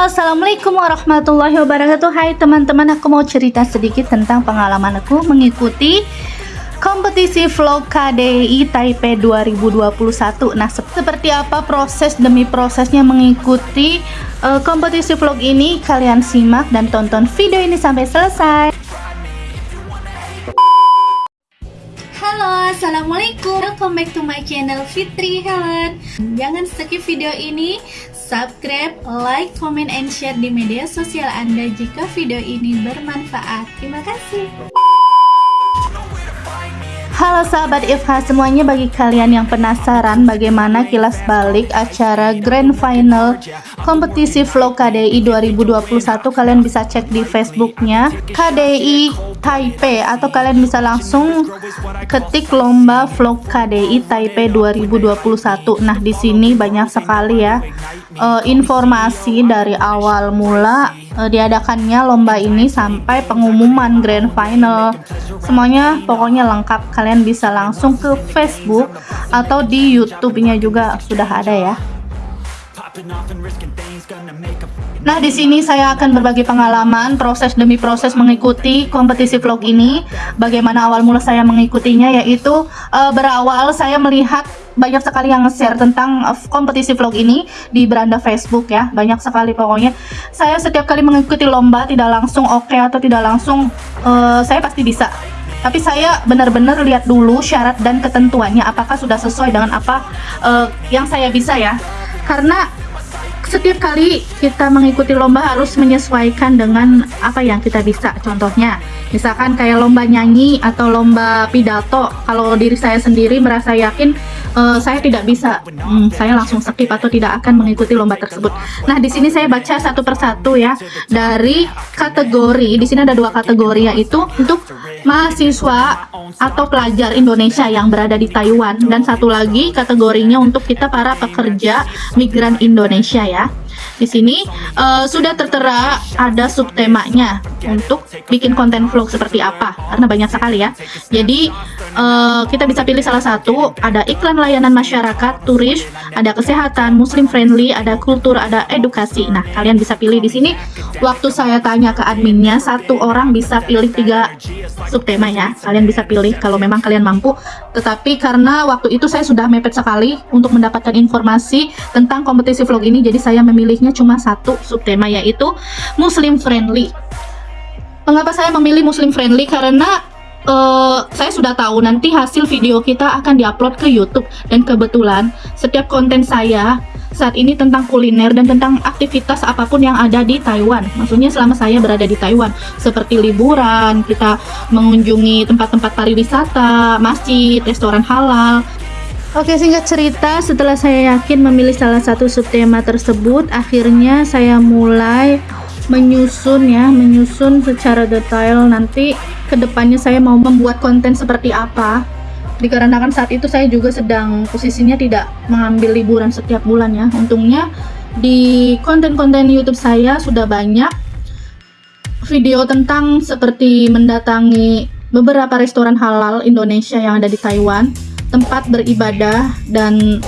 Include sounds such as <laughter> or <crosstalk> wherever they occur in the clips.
Assalamualaikum warahmatullahi wabarakatuh. Hai teman-teman, aku mau cerita sedikit tentang pengalaman aku mengikuti kompetisi vlog KDI Taipei 2021 Nah, seperti apa proses demi prosesnya mengikuti uh, kompetisi vlog ini? Kalian simak dan tonton video ini sampai selesai. Halo, Assalamualaikum. Welcome back to my channel Fitri Helen. Jangan skip video ini subscribe, like, comment, and share di media sosial Anda jika video ini bermanfaat. Terima kasih. Halo sahabat Ifha semuanya bagi kalian yang penasaran bagaimana kilas balik acara Grand Final kompetisi vlog KDI 2021 kalian bisa cek di Facebooknya KDI Taipei atau kalian bisa langsung ketik lomba vlog KDI Taipei 2021 nah di sini banyak sekali ya uh, informasi dari awal mula uh, diadakannya lomba ini sampai pengumuman grand final. Semuanya pokoknya lengkap kalian bisa langsung ke Facebook atau di YouTube-nya juga sudah ada ya Nah, di sini saya akan berbagi pengalaman proses demi proses mengikuti kompetisi vlog ini. Bagaimana awal mula saya mengikutinya yaitu uh, berawal saya melihat banyak sekali yang share tentang uh, kompetisi vlog ini di beranda Facebook ya. Banyak sekali pokoknya. Saya setiap kali mengikuti lomba tidak langsung oke okay atau tidak langsung uh, saya pasti bisa tapi saya benar-benar lihat dulu syarat dan ketentuannya apakah sudah sesuai dengan apa uh, yang saya bisa ya karena setiap kali kita mengikuti lomba harus menyesuaikan dengan apa yang kita bisa. Contohnya misalkan kayak lomba nyanyi atau lomba pidato kalau diri saya sendiri merasa yakin uh, saya tidak bisa hmm, saya langsung skip atau tidak akan mengikuti lomba tersebut nah di sini saya baca satu persatu ya dari kategori di sini ada dua kategori yaitu untuk mahasiswa atau pelajar Indonesia yang berada di Taiwan dan satu lagi kategorinya untuk kita para pekerja migran Indonesia ya. Di sini uh, sudah tertera ada subtemanya untuk bikin konten vlog seperti apa karena banyak sekali ya. Jadi uh, kita bisa pilih salah satu, ada iklan layanan masyarakat, turis, ada kesehatan, muslim friendly, ada kultur, ada edukasi. Nah, kalian bisa pilih di sini. Waktu saya tanya ke adminnya, satu orang bisa pilih tiga subtema ya. Kalian bisa pilih kalau memang kalian mampu. Tetapi karena waktu itu saya sudah mepet sekali untuk mendapatkan informasi tentang kompetisi vlog ini, jadi saya hanya cuma satu subtema yaitu Muslim friendly. Mengapa saya memilih Muslim friendly? Karena uh, saya sudah tahu nanti hasil video kita akan diupload ke YouTube dan kebetulan setiap konten saya saat ini tentang kuliner dan tentang aktivitas apa pun yang ada di Taiwan. Maksudnya selama saya berada di Taiwan, seperti liburan, kita mengunjungi tempat-tempat pariwisata, masjid, restoran halal, Oke singkat cerita setelah saya yakin memilih salah satu subtema tersebut akhirnya saya mulai menyusun ya menyusun secara detail nanti ke depannya saya mau membuat konten seperti apa. Dikarenakan saat itu saya juga sedang posisinya tidak mengambil liburan setiap bulan ya. Untungnya di konten-konten YouTube saya sudah banyak video tentang seperti mendatangi beberapa restoran halal Indonesia yang ada di Taiwan tempat beribadah dan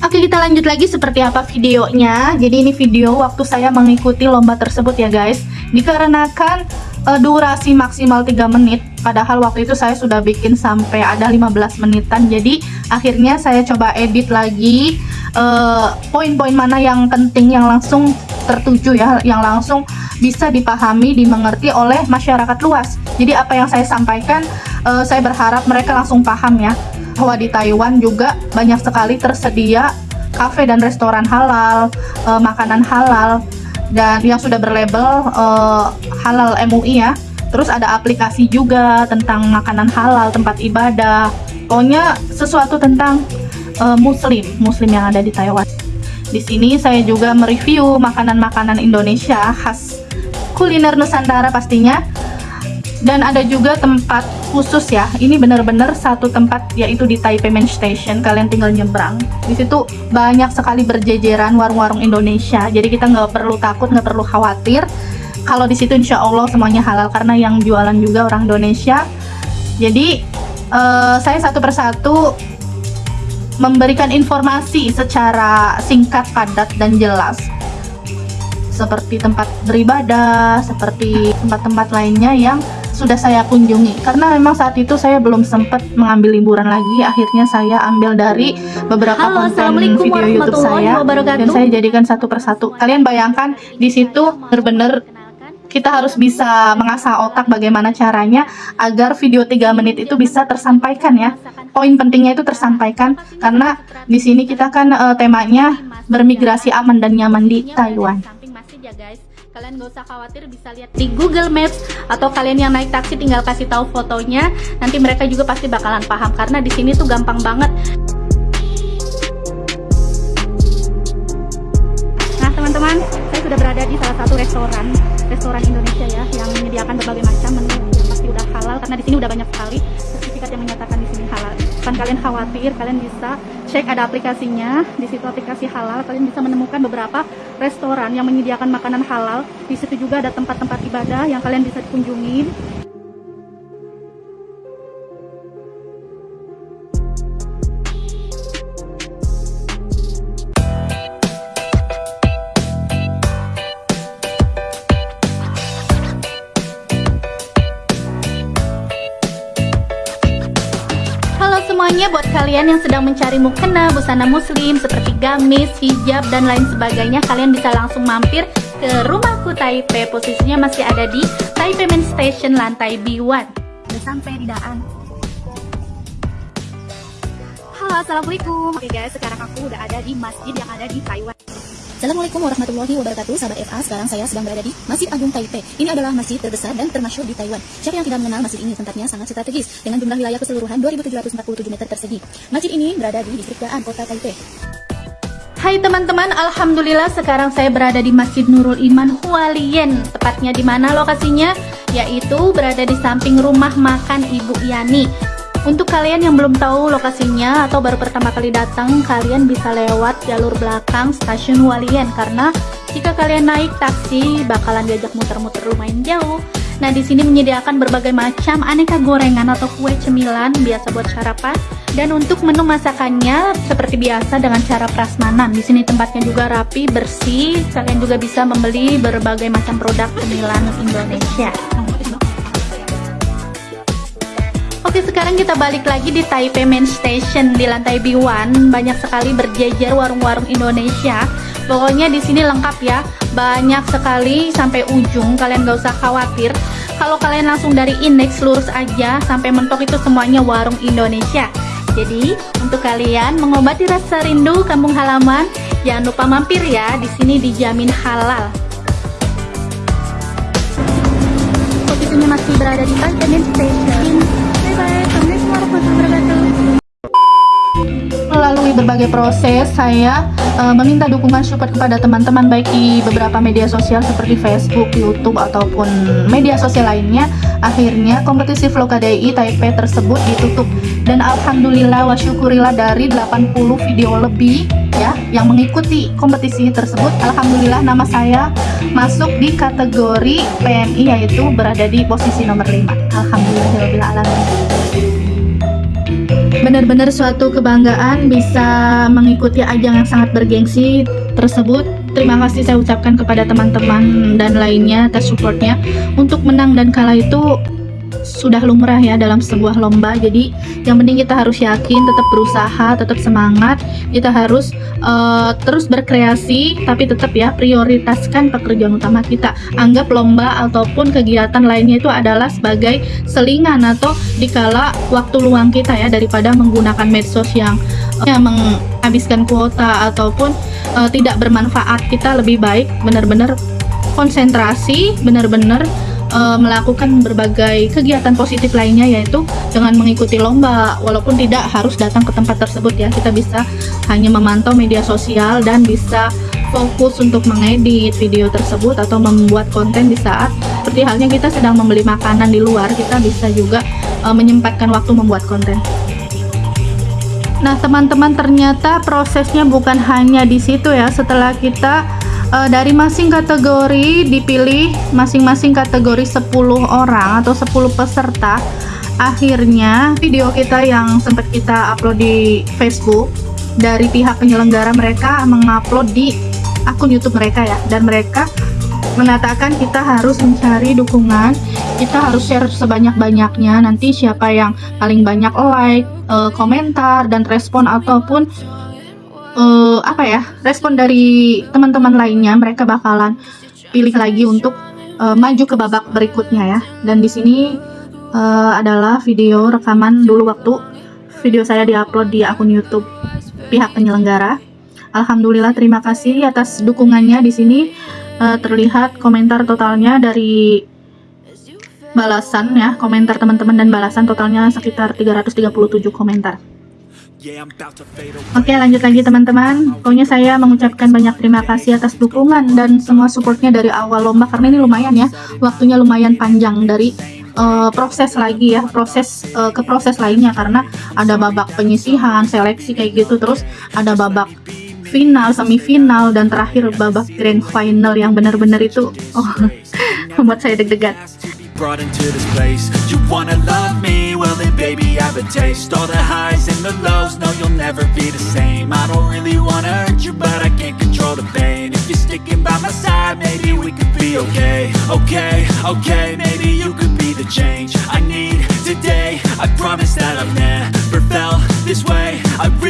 Oke kita lanjut lagi seperti apa videonya. Jadi ini video waktu saya mengikuti lomba tersebut ya guys. Dikarenakan uh, durasi maksimal 3 menit Padahal waktu itu saya sudah bikin sampai ada 15 menitan. Jadi akhirnya saya coba edit lagi eh, Poin-poin uh, mana yang penting yang langsung tertuju ya Yang langsung bisa dipahami, dimengerti oleh masyarakat luas. Jadi apa yang saya sampaikan uh, saya berharap mereka langsung paham ya bahwa di Taiwan juga banyak sekali tersedia kafe dan restoran halal, e, makanan halal dan yang sudah berlabel e, halal MUI ya. Terus ada aplikasi juga tentang makanan halal, tempat ibadah. Pokoknya sesuatu tentang e, muslim, muslim yang ada di Taiwan. Di sini saya juga mereview makanan-makanan Indonesia khas kuliner Nusantara pastinya dan ada juga tempat khusus ya. Ini benar-benar satu tempat yaitu di Taipei Main Station. Kalian tinggal nyebrang. Di situ banyak sekali berjejeran warung-warung Indonesia. Jadi kita nggak perlu takut nggak perlu khawatir. Kalau di situ insya Allah semuanya halal karena yang jualan juga orang Indonesia. Jadi uh, saya satu persatu memberikan informasi secara singkat padat dan jelas. Seperti tempat beribadah, seperti tempat-tempat lainnya yang sudah saya kunjungi. Karena memang saat itu saya belum sempat mengambil liburan lagi. Akhirnya saya ambil dari beberapa Halo, konten video YouTube saya. dan saya jadikan satu persatu. Kalian bayangkan di situ benar-benar kita harus bisa mengasah otak bagaimana caranya agar video 3 menit itu bisa tersampaikan ya. Poin pentingnya itu tersampaikan karena di sini kita kan eh, temanya bermigrasi aman dan nyaman di Taiwan Kalian gak usah khawatir bisa lihat di Google Maps atau kalian yang naik taksi tinggal kasih tahu fotonya. Nanti mereka juga pasti bakalan paham karena di sini tuh gampang banget. Nah teman-teman, saya sudah berada di salah satu restoran restoran Indonesia ya yang menyediakan berbagai macam menu yang pasti udah halal karena di sini udah banyak sekali sertifikat yang menyatakan di sini halal. Bukan kalian khawatir, kalian bisa cek ada aplikasinya. Di situ aplikasi halal, kalian bisa menemukan beberapa restoran yang menyediakan makanan halal. Di situ juga ada tempat-tempat ibadah yang kalian bisa kunjungi. Kalian yang sedang mencari mukena, busana muslim seperti gamis, hijab, dan lain sebagainya, kalian bisa langsung mampir ke rumahku Taipei. Posisinya masih ada di Taipei Main Station lantai B1. Udah sampai di Daan. Halo, Assalamualaikum. Oke guys, sekarang aku udah ada di masjid yang ada di Taiwan. Assalamualaikum warahmatullahi wabarakatuh Sahabat FA, sekarang saya sedang berada di Masjid Agung Taipei Ini adalah masjid terbesar dan termasyhur di Taiwan Siapa yang tidak mengenal masjid ini? Tempatnya sangat strategis Dengan jumlah wilayah keseluruhan 2747 meter persegi Masjid ini berada di distrik Daan, kota Taipei Hai teman-teman, alhamdulillah sekarang saya berada di Masjid Nurul Iman Hualien. Tepatnya di mana lokasinya? Yaitu berada di samping rumah makan Ibu Yani. Untuk kalian yang belum tahu lokasinya atau baru pertama kali datang, kalian bisa lewat jalur belakang stasiun Hualien karena jika kalian naik taksi bakalan diajak muter-muter lumayan jauh. Nah, di sini menyediakan berbagai macam aneka gorengan atau kue cemilan biasa buat sarapan dan untuk menu masakannya seperti biasa dengan cara prasmanan. Di sini tempatnya juga rapi, bersih. Kalian juga bisa membeli berbagai macam produk cemilan Indonesia. Oke, sekarang kita balik lagi di Taipei Main Station di lantai B1. Banyak sekali berjejer warung-warung Indonesia. Pokoknya di sini lengkap ya. Banyak sekali sampai ujung. Kalian gak usah khawatir. Kalau kalian langsung dari indeks lurus aja sampai mentok itu semuanya warung Indonesia. Jadi, untuk kalian mengobati rasa rindu kampung halaman, jangan lupa mampir ya. Di sini dijamin halal. Posisinya masih berada di Taipei Main Station. Melalui berbagai proses saya eh, meminta dukungan support kepada teman-teman baik di beberapa media sosial seperti Facebook, YouTube ataupun media sosial lainnya. Akhirnya kompetisi vlog KDI Taipei tersebut ditutup dan alhamdulillah wa syukurillah dari 80 video lebih ya yang mengikuti kompetisi tersebut alhamdulillah nama saya masuk di kategori PMI yaitu berada di posisi nomor 5. Alhamdulillah alamin benar-benar suatu kebanggaan bisa mengikuti ajang yang sangat bergengsi tersebut. Terima kasih saya ucapkan kepada teman-teman dan lainnya atas supportnya. Untuk menang dan kalah itu sudah lumrah ya dalam sebuah lomba. Jadi yang penting kita harus yakin, tetap berusaha, tetap semangat. Kita harus eh, terus berkreasi, tapi tetap ya prioritaskan pekerjaan utama kita. Anggap lomba ataupun kegiatan lainnya itu adalah sebagai selingan atau dikala waktu luang kita ya daripada menggunakan medsos yang yang menghabiskan kuota ataupun eh, tidak bermanfaat. Kita lebih baik benar-benar konsentrasi, benar-benar eh, melakukan berbagai kegiatan positif lainnya yaitu dengan mengikuti lomba walaupun tidak harus datang ke tempat tersebut ya kita bisa hanya memantau media sosial dan bisa fokus untuk mengedit video tersebut atau membuat konten di saat seperti halnya kita sedang membeli makanan di luar kita bisa juga eh, menyempatkan waktu membuat konten Nah, teman-teman ternyata prosesnya bukan hanya di situ ya. Setelah kita eh, dari masing kategori dipilih masing-masing kategori 10 orang atau 10 peserta, akhirnya video kita yang sempat kita upload di Facebook dari pihak penyelenggara mereka mengupload di akun YouTube mereka ya. Dan mereka mengatakan kita harus mencari dukungan kita harus share sebanyak-banyaknya. Nanti siapa yang paling banyak like uh, komentar dan respon ataupun uh, apa ya respon dari teman-teman lainnya mereka bakalan pilih lagi untuk uh, maju ke babak berikutnya ya. Dan di sini uh, adalah video rekaman dulu waktu video saya diupload di akun YouTube pihak penyelenggara. Alhamdulillah terima kasih atas dukungannya di sini. Uh, terlihat komentar totalnya dari balasan ya komentar teman-teman dan balasan totalnya sekitar 337 komentar Oke lanjut lagi teman-teman. Pokoknya saya mengucapkan banyak terima kasih atas dukungan dan semua supportnya dari awal lomba Karena ini lumayan ya. Waktunya lumayan panjang dari uh, proses lagi ya Proses uh, ke proses lainnya Karena ada babak penyisihan, seleksi kayak gitu Terus ada babak final, semifinal, dan terakhir babak grand final yang benar-benar itu oh <laughs> membuat saya deg-degan. Brought into this place. You wanna love me? Well then baby I have a taste. All the highs and the lows, no you'll never be the same. I don't really wanna hurt you but I can't control the pain. If you're sticking by my side maybe we could be okay. Okay, okay, maybe you could be the change I need today. I promise that I've never felt this way. I really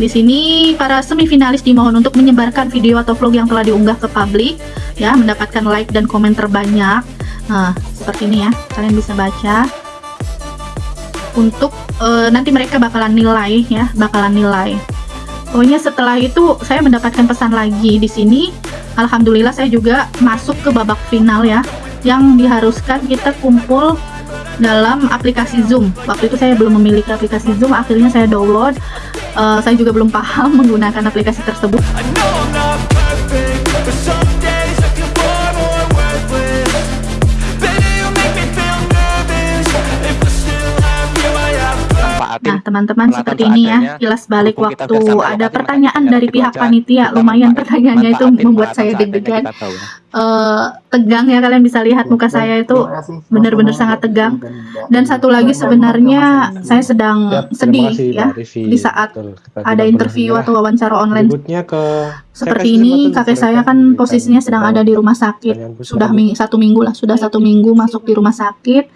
Di sini para semifinalis dimohon untuk menyebarkan video atau vlog yang telah diunggah ke publik ya, mendapatkan like dan komen terbanyak. Nah, seperti ini ya. Kalian bisa baca. Untuk uh, nanti mereka bakalan nilai ya, bakalan nilai. Pokoknya setelah itu saya mendapatkan pesan lagi di sini. Alhamdulillah saya juga masuk ke babak final ya, yang diharuskan kita kumpul dalam aplikasi Zoom. Waktu itu saya belum memiliki aplikasi Zoom, akhirnya saya download. Uh, saya juga belum paham menggunakan aplikasi tersebut. Nah, teman-teman seperti ini ya, kilas balik waktu ada pertanyaan dari pihak panitia, lumayan pertanyaannya itu membuat saya deg-degan. Uh, tegang ya kalian bisa lihat muka saya itu benar-benar sangat tegang. Dan satu lagi sebenarnya saya sedang sedih ya di saat ada interview atau wawancara online. Seperti ini kakek saya kan posisinya sedang ada di rumah sakit. Sudah satu minggu lah, sudah satu minggu masuk di rumah sakit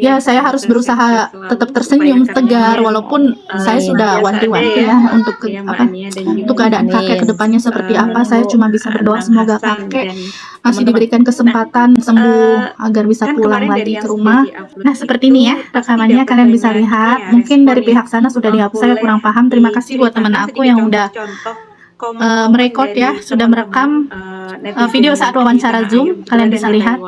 ya saya harus berusaha tetap tersenyum tegar walaupun saya sudah wanti-wanti ya, ya untuk ke, apa untuk keadaan kakek ke depannya seperti uh, apa saya cuma bisa berdoa semoga kakek masih diberikan kesempatan sembuh uh, agar bisa kan pulang lagi ke rumah. nah seperti ini ya rekamannya kalian bisa lihat. Mungkin dari pihak sana sudah dihapus saya kurang paham. Terima kasih buat teman aku yang udah uh, merekod ya sudah merekam uh, video saat wawancara zoom. Kalian bisa lihat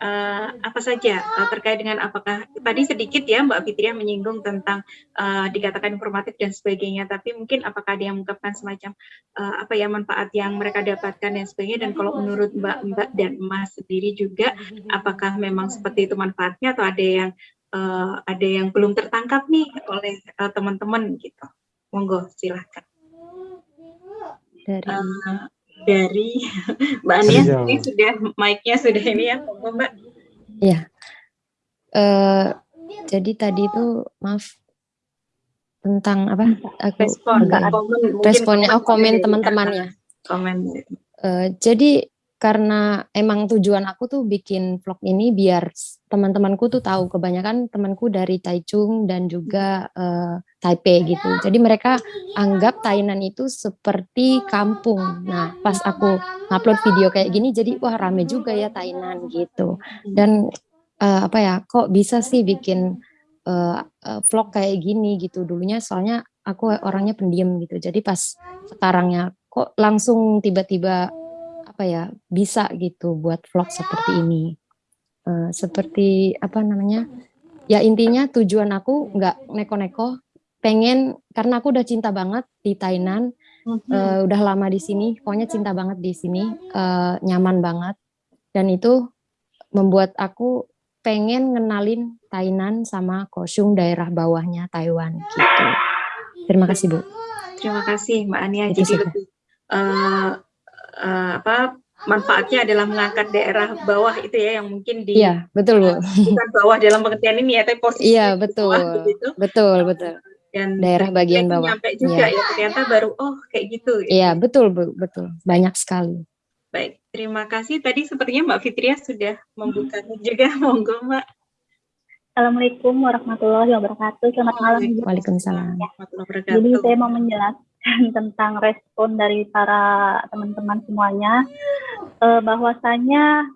uh, apa saja uh, terkait dengan apakah tadi sedikit ya Mbak Fitria menyinggung tentang uh, dikatakan informatif dan sebagainya, tapi mungkin apakah ada yang mengungkapkan semacam uh, apa ya manfaat yang mereka dapatkan dan sebagainya dan kalau menurut Mbak Mbak dan Mas sendiri juga apakah memang seperti itu manfaatnya atau ada yang uh, ada yang belum tertangkap nih oleh teman-teman uh, gitu. Monggo silahkan. Dari uh, dari <laughs> Mbak Ania ini sudah mic-nya sudah ini ya, Mbak. Iya. Uh, jadi tadi itu maaf tentang apa? Aku respon, agak komen, responnya oh komen teman-teman ya. Komen. Uh, jadi karena emang tujuan aku tuh bikin vlog ini biar teman-temanku tuh tahu kebanyakan temanku dari Taichung dan juga uh, Taipei gitu. Jadi mereka anggap Tainan itu seperti kampung. Nah, pas aku upload video kayak gini jadi wah rame juga ya Tainan gitu. Dan uh, apa ya, kok bisa sih bikin uh, uh, vlog kayak gini gitu. Dulunya soalnya aku orangnya pendiam gitu. Jadi pas sekarangnya kok langsung tiba-tiba apa ya bisa gitu buat vlog seperti ini. Uh, seperti apa namanya? Ya intinya tujuan aku nggak neko-neko, pengen karena aku udah cinta banget di Thailand, uh, udah lama di sini, pokoknya cinta banget di sini, uh, nyaman banget, dan itu membuat aku pengen ngenalin Tainan sama Kosung daerah bawahnya Taiwan gitu. Terima kasih Bu. Terima kasih Mbak Ania. Itu Jadi lebih uh, uh, apa manfaatnya adalah mengangkat daerah bawah itu ya yang mungkin di Iya, betul Bu. bukan bawah dalam pengertian ini ya, tapi posisi Iya, betul. Bawah, begitu. Betul, betul. Dan daerah bagian bawah. Nyampe juga ya. ya ternyata baru oh kayak gitu. gitu. Iya, betul Bu, betul. Banyak sekali. Baik, terima kasih. Tadi sepertinya Mbak Fitria sudah membuka juga, <laughs> monggo Mbak. Assalamualaikum warahmatullahi wabarakatuh. Selamat malam. Waalaikumsalam. Jadi saya mau menjelaskan <laughs> tentang respon dari para teman-teman semuanya eh, bahwasanya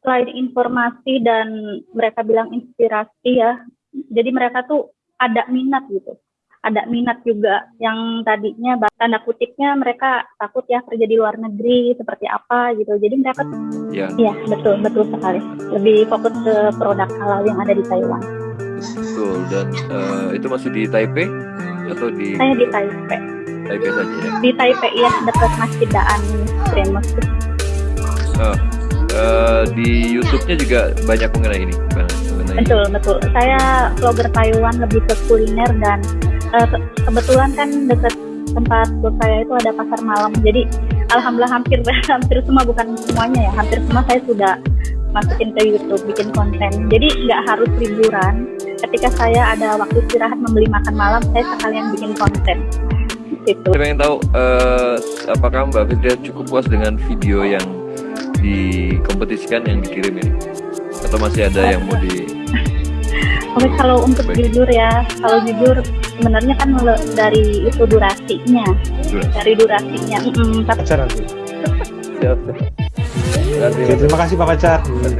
selain informasi dan mereka bilang inspirasi ya, jadi mereka tuh ada minat gitu. Ada minat juga yang tadinya tanda kutipnya mereka takut ya kerja di luar negeri seperti apa gitu. Jadi mereka ya, ya betul betul sekali. Lebih fokus ke produk halal yang ada di Taiwan. Betul dan uh, itu masih di Taipei atau di saya di Taipei. Taipei saja ya? Di Taipei ya dekat Masjid Daan Grand Mosque oh, uh, di YouTube-nya juga banyak mengenai ini mengenai betul betul. Saya vlogger Taiwan lebih ke kuliner dan uh, kebetulan kan dekat tempat saya itu ada pasar malam. Jadi alhamdulillah hampir <laughs> hampir semua bukan semuanya ya hampir semua saya sudah masukin ke YouTube bikin konten jadi nggak harus liburan ketika saya ada waktu istirahat membeli makan malam saya sekalian bikin konten gitu. Saya ingin tahu uh, apakah Mbak Fitria cukup puas dengan video yang dikompetisikan yang dikirim ini atau masih ada yang mau di <laughs> Oke kalau untuk Baik. jujur ya, kalau jujur sebenarnya kan dari itu durasinya, Durasi. dari durasinya. Mm -mm, tapi... <laughs> Oke, terima kasih Pak Pacar.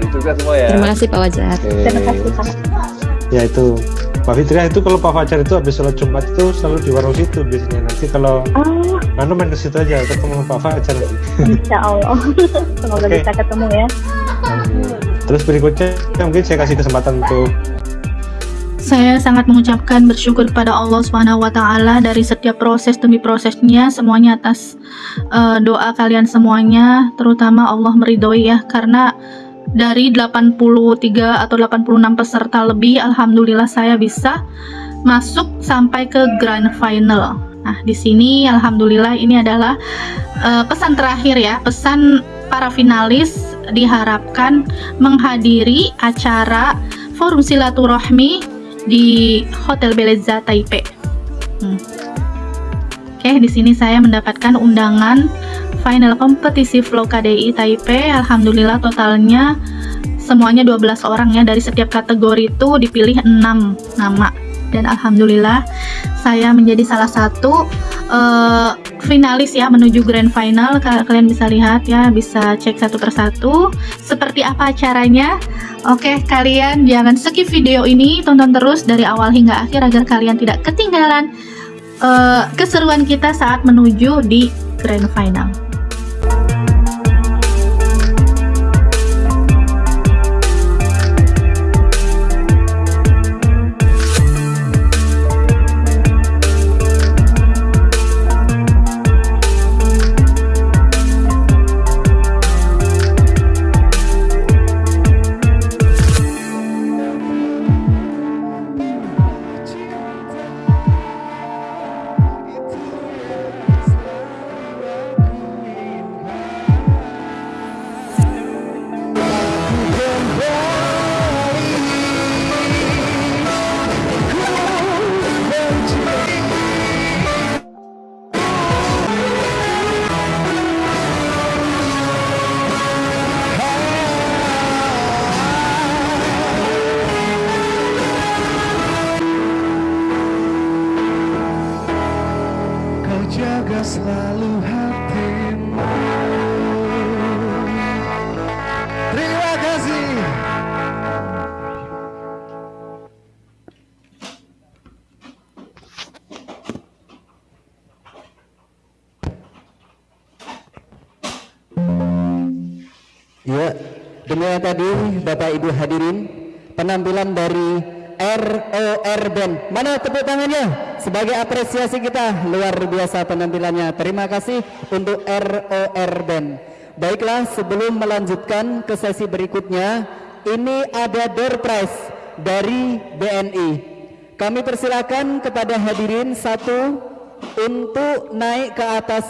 juga semua ya. Terima kasih Pak Pacar. Terima kasih Pak. Ya itu Pak Fitria itu kalau Pak Fajar itu habis sholat Jumat itu selalu di warung situ biasanya nanti kalau oh. anu main ke situ aja ketemu Pak Fajar nanti. Insya Allah semoga okay. bisa ketemu ya. Terus berikutnya mungkin saya kasih kesempatan untuk saya sangat mengucapkan bersyukur kepada Allah taala dari setiap proses demi prosesnya. Semuanya atas uh, doa kalian semuanya terutama Allah meridhoi ya. Karena dari 83 atau 86 peserta lebih alhamdulillah saya bisa masuk sampai ke grand final. Nah, di sini alhamdulillah ini adalah uh, pesan terakhir ya, pesan para finalis diharapkan menghadiri acara forum silaturahmi di Hotel Beleza Taipei. Hmm. Oke, di sini saya mendapatkan undangan final kompetisi vlog KDI Taipei. Alhamdulillah totalnya semuanya 12 orang ya dari setiap kategori itu dipilih 6 nama dan alhamdulillah saya menjadi salah satu uh, finalis ya menuju grand final. Kalian bisa lihat ya bisa cek satu persatu. Seperti apa caranya oke kalian jangan skip video ini. Tonton terus dari awal hingga akhir agar kalian tidak ketinggalan uh, keseruan kita saat menuju di grand final Demikian tadi Bapak Ibu hadirin penampilan dari ROR Band. Mana tepuk tangannya sebagai apresiasi kita luar biasa penampilannya. Terima kasih untuk ROR Band. Baiklah sebelum melanjutkan ke sesi berikutnya, ini ada door prize dari BNI. Kami persilakan kepada hadirin satu untuk naik ke atas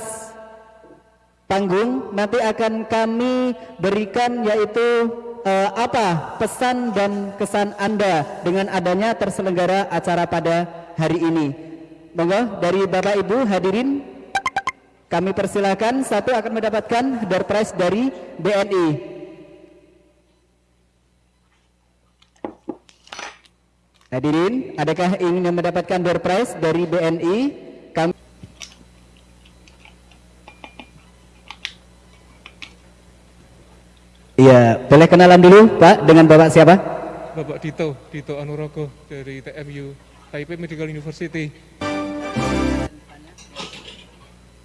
panggung nanti akan kami berikan yaitu eh, apa pesan dan kesan Anda dengan adanya terselenggara acara pada hari ini. Monggo dari Bapak Ibu hadirin kami persilakan satu akan mendapatkan door prize dari BNI. Hadirin, adakah ingin mendapatkan door prize dari BNI? Kami Iya, boleh kenalan dulu Pak dengan Bapak siapa? Bapak Dito, Dito Anurogo dari TMU, Taipei Medical University.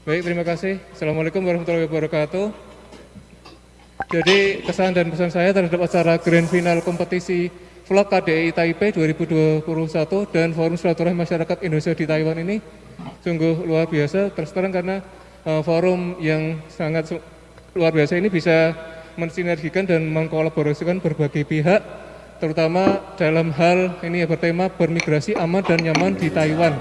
Baik, terima kasih. Assalamualaikum warahmatullahi wabarakatuh. Jadi kesan dan pesan saya terhadap acara Grand Final kompetisi vlog KDI Taipei 2021 dan Forum Silaturahmi Masyarakat Indonesia di Taiwan ini sungguh luar biasa. Terus terang karena uh, forum yang sangat luar biasa ini bisa mensinergikan dan mengkolaborasikan berbagai pihak terutama dalam hal ini ya bertema bermigrasi aman dan nyaman di Taiwan.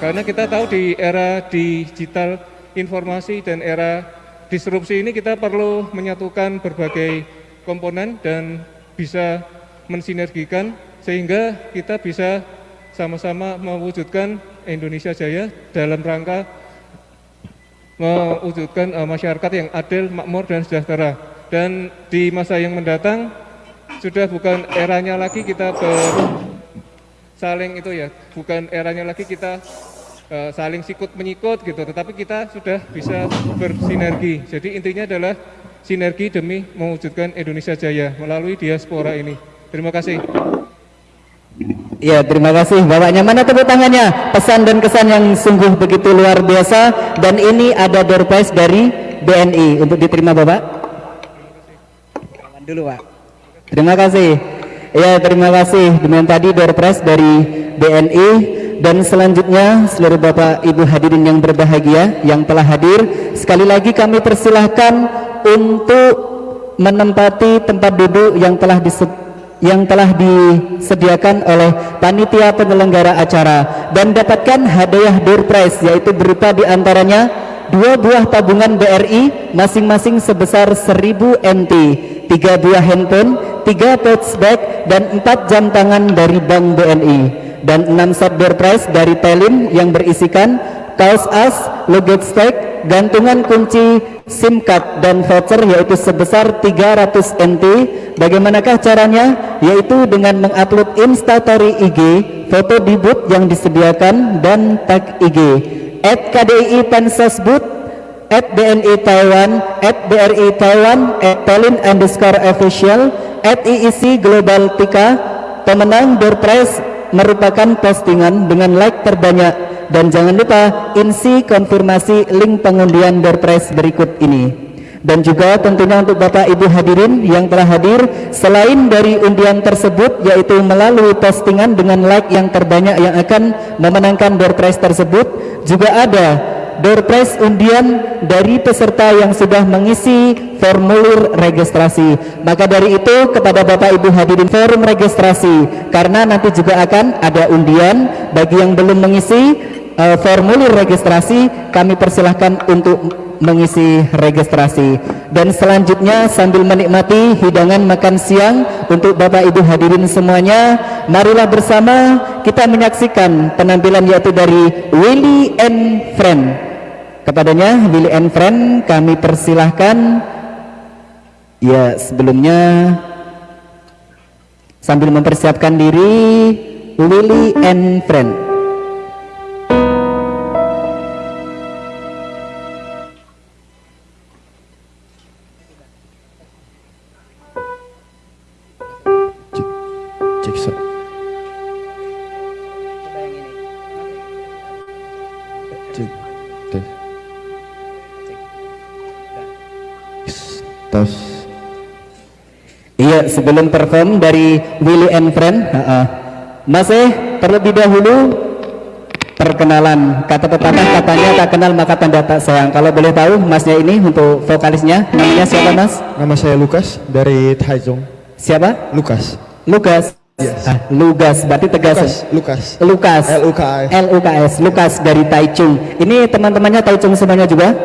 Karena kita tahu di era digital informasi dan era disrupsi ini kita perlu menyatukan berbagai komponen dan bisa mensinergikan sehingga kita bisa sama-sama mewujudkan Indonesia Jaya dalam rangka mewujudkan eh, masyarakat yang adil, makmur dan sejahtera. Dan di masa yang mendatang sudah bukan eranya lagi kita ber saling itu ya, bukan eranya lagi kita eh, saling sikut menyikut gitu, tetapi kita sudah bisa bersinergi. Jadi intinya adalah sinergi demi mewujudkan Indonesia Jaya melalui diaspora ini. Terima kasih. Ya, terima kasih Bapaknya. Mana tepuk tangannya? Pesan dan kesan yang sungguh begitu luar biasa dan ini ada door prize dari BNI untuk diterima Bapak. Dulu Pak. Terima kasih. Ya, terima kasih. Dengan tadi door prize dari BNI dan selanjutnya seluruh Bapak Ibu hadirin yang berbahagia yang telah hadir, sekali lagi kami persilahkan untuk menempati tempat duduk yang telah yang telah disediakan oleh panitia penyelenggara acara dan dapatkan hadiah door prize yaitu berupa di antaranya dua buah tabungan BRI masing-masing sebesar 1000 NT, tiga buah handphone, tiga bag dan empat jam tangan dari Bank BNI dan enam set door prize dari Telin yang berisikan kaos as, luggage tag, gantungan kunci SIM card dan voucher yaitu sebesar 300 NT. Bagaimanakah caranya? Yaitu dengan mengupload instastory IG, foto di booth yang disediakan dan tag IG. At KDI at BNI Taiwan, at BRI Taiwan, at Telin underscore official, at IIC Global Tika, pemenang prize merupakan postingan dengan like terbanyak. Dan jangan lupa insi konfirmasi link pengundian prize berikut ini. Dan juga tentunya untuk Bapak Ibu hadirin yang telah hadir selain dari undian tersebut yaitu melalui postingan dengan like yang terbanyak yang akan memenangkan prize tersebut juga ada door prize undian dari peserta yang sudah mengisi formulir registrasi. Maka dari itu kepada Bapak Ibu hadirin forum registrasi karena nanti juga akan ada undian bagi yang belum mengisi eh, formulir registrasi kami persilahkan untuk mengisi registrasi dan selanjutnya sambil menikmati hidangan makan siang untuk Bapak Ibu hadirin semuanya marilah bersama kita menyaksikan penampilan yaitu dari Willy and Friend kepadanya Willy and Friend kami persilahkan. Ya sebelumnya sambil mempersiapkan diri Willy and Friend Iya, sebelum perform dari Willy and Friend, uh-uh. masih terlebih dahulu perkenalan. Kata pepatah katanya tak kenal maka tanda tak sayang. Kalau boleh tahu masnya ini untuk vokalisnya namanya siapa mas? Nama saya Lukas dari Taichung. Siapa? Lukas. Lukas. Yes. Ah, Lugas, berarti tegas. Lukas. Lukas. L U K A S. L U K S. Lukas dari Taichung. Ini teman-temannya Taichung semuanya juga?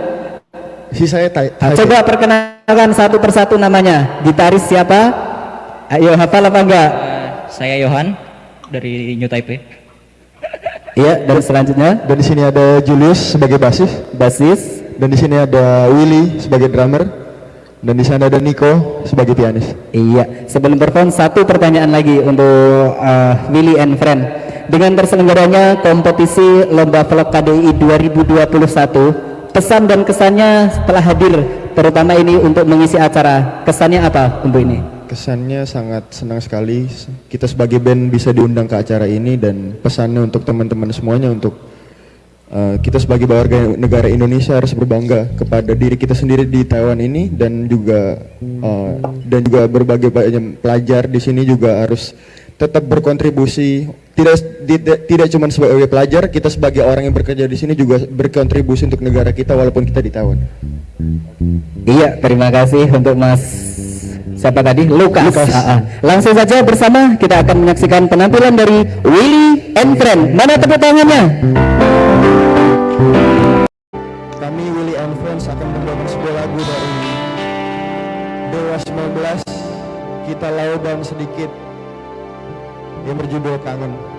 Si saya Tai. Ah, Taipei. coba perkenalkan satu persatu namanya. Gitaris siapa? Ayo hafal apa enggak? Saya Yohan dari New Taipei. Iya, dan selanjutnya Dan di sini ada Julius sebagai basis. basis. Dan di sini ada Willy sebagai drummer. Dan di sana ada Nico sebagai pianis. Iya, sebelum perform satu pertanyaan lagi untuk uh, Willy and Friend. Dengan terselenggaranya kompetisi Lomba Vlog KDI 2021, pesan dan kesannya setelah hadir, terutama ini untuk mengisi acara, kesannya apa untuk ini? Kesannya sangat senang sekali kita sebagai band bisa diundang ke acara ini dan pesannya untuk teman-teman semuanya untuk uh, kita sebagai warga negara Indonesia harus berbangga kepada diri kita sendiri di Taiwan ini dan juga uh, dan juga berbagai banyak pelajar di sini juga harus tetap berkontribusi tidak tidak, tidak cuma sebagai pelajar kita sebagai orang yang bekerja di sini juga berkontribusi untuk negara kita walaupun kita di Taiwan. Iya, terima kasih untuk Mas siapa tadi? Lukas. Lukas. Ah. Langsung saja bersama kita akan menyaksikan penampilan dari Willy and Friend. Mana tepuk tangannya? Kami Willy and Friends akan membawakan sebuah lagu dari Dewa 19 Kita Lau dan Sedikit yang berjudul Kangen.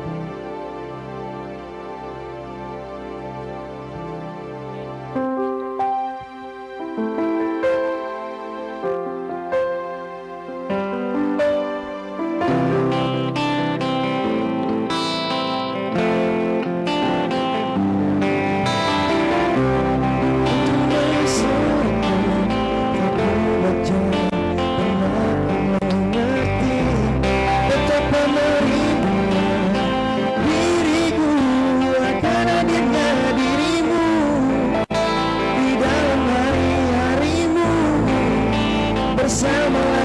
Bersama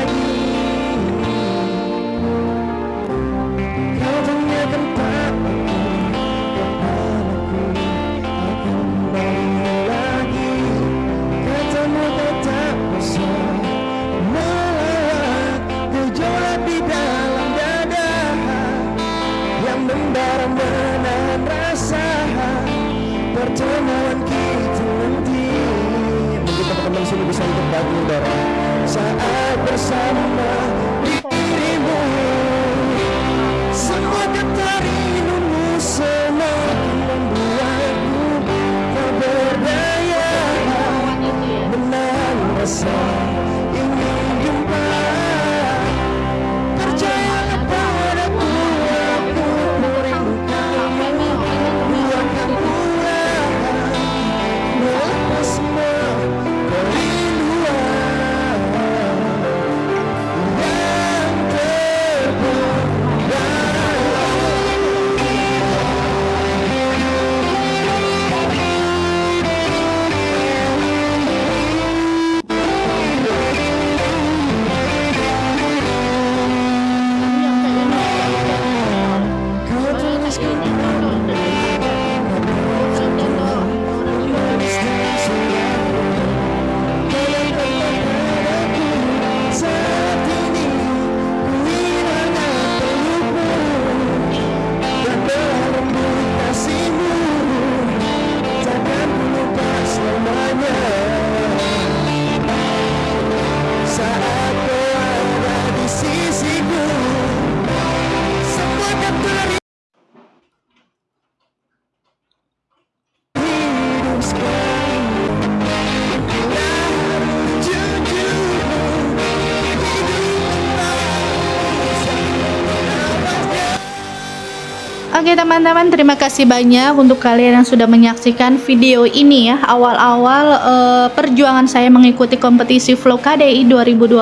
Oke teman-teman, terima kasih banyak untuk kalian yang sudah menyaksikan video ini ya. Awal-awal eh, perjuangan saya mengikuti kompetisi Vlog KDI 2021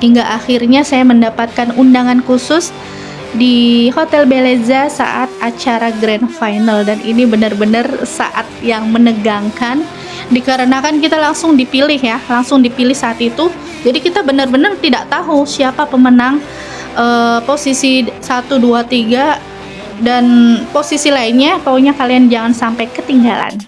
hingga akhirnya saya mendapatkan undangan khusus di Hotel Beleza saat acara Grand Final dan ini benar-benar saat yang menegangkan dikarenakan kita langsung dipilih ya langsung dipilih saat itu jadi kita benar-benar tidak tahu siapa pemenang eh, posisi 1 2 3 dan posisi lainnya pokoknya kalian jangan sampai ketinggalan